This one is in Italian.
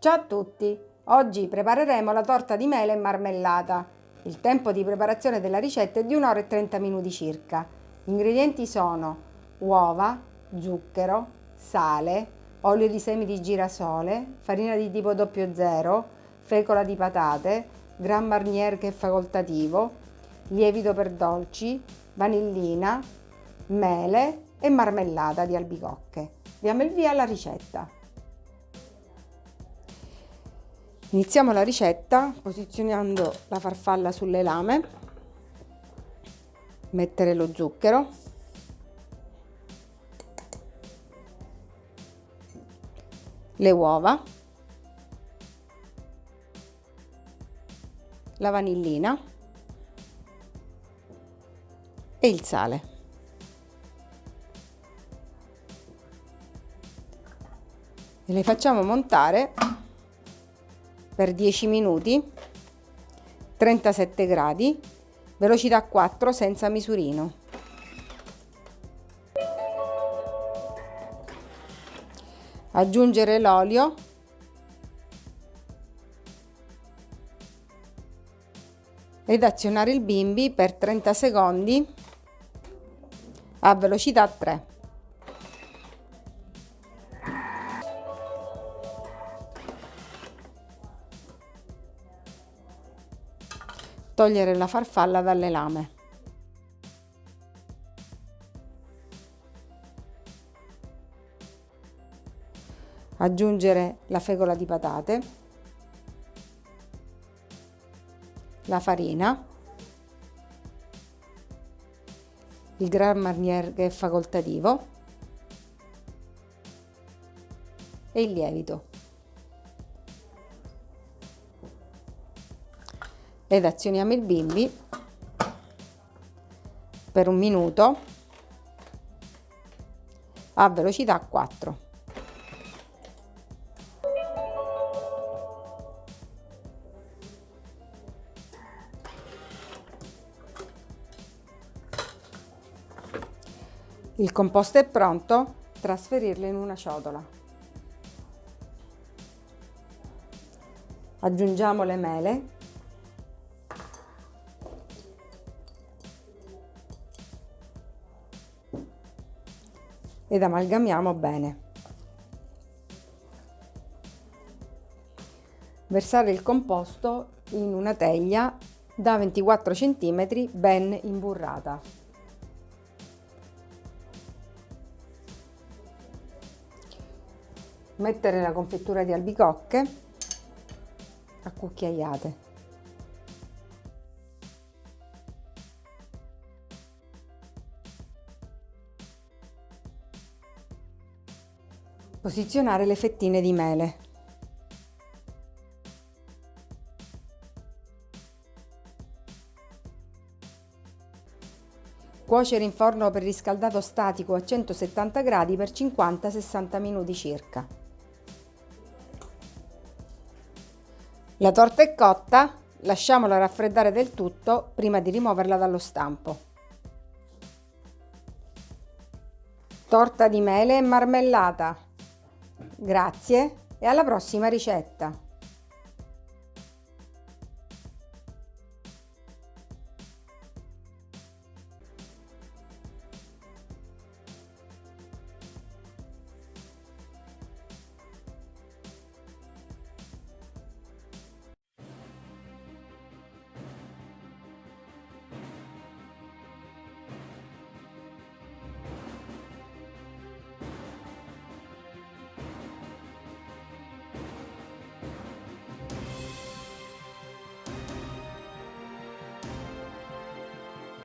Ciao a tutti! Oggi prepareremo la torta di mele e marmellata. Il tempo di preparazione della ricetta è di 1 ora e 30 minuti circa. Gli ingredienti sono uova, zucchero, sale, olio di semi di girasole, farina di tipo 00, fecola di patate, Gran Marnier che è facoltativo, lievito per dolci, vanillina, mele e marmellata di albicocche. Diamo il via alla ricetta. Iniziamo la ricetta posizionando la farfalla sulle lame, mettere lo zucchero, le uova, la vanillina. E il sale. E le facciamo montare per 10 minuti 37 gradi velocità 4 senza misurino. Aggiungere l'olio. Ed azionare il bimbi per 30 secondi a velocità 3 Togliere la farfalla dalle lame. Aggiungere la fecola di patate, la farina, il Gran Marnier che è facoltativo e il lievito. Ed azioniamo il bimbi per un minuto a velocità 4. Il composto è pronto, trasferirlo in una ciotola. Aggiungiamo le mele ed amalgamiamo bene. Versare il composto in una teglia da 24 cm ben imburrata. Mettere la confettura di albicocche a cucchiaiate. Posizionare le fettine di mele. Cuocere in forno per riscaldato statico a 170 gradi per 50-60 minuti circa. La torta è cotta, lasciamola raffreddare del tutto prima di rimuoverla dallo stampo. Torta di mele e marmellata. Grazie e alla prossima ricetta!